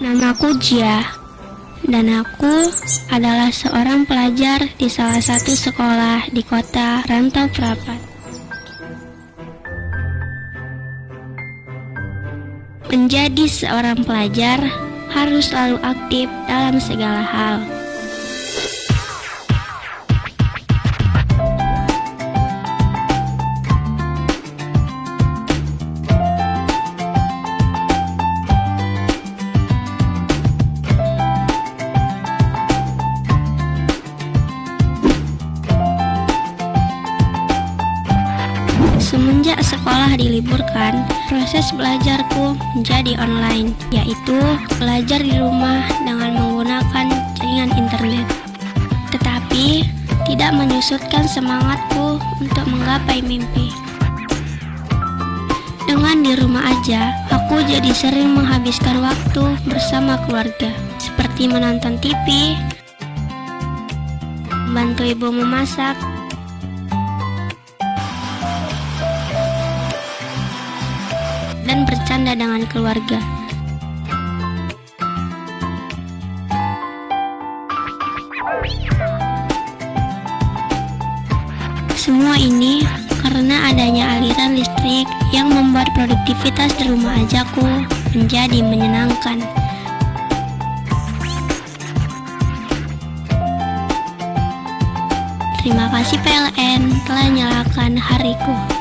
Namaku Jia, dan aku adalah seorang pelajar di salah satu sekolah di kota Rantau Prapat. Menjadi seorang pelajar harus selalu aktif dalam segala hal. Semenjak sekolah diliburkan, proses belajarku menjadi online, yaitu belajar di rumah dengan menggunakan jaringan internet. Tetapi, tidak menyusutkan semangatku untuk menggapai mimpi. Dengan di rumah aja, aku jadi sering menghabiskan waktu bersama keluarga, seperti menonton TV, membantu ibu memasak, dan bercanda dengan keluarga. Semua ini karena adanya aliran listrik yang membuat produktivitas di rumah ajaku menjadi menyenangkan. Terima kasih PLN telah nyalakan hariku.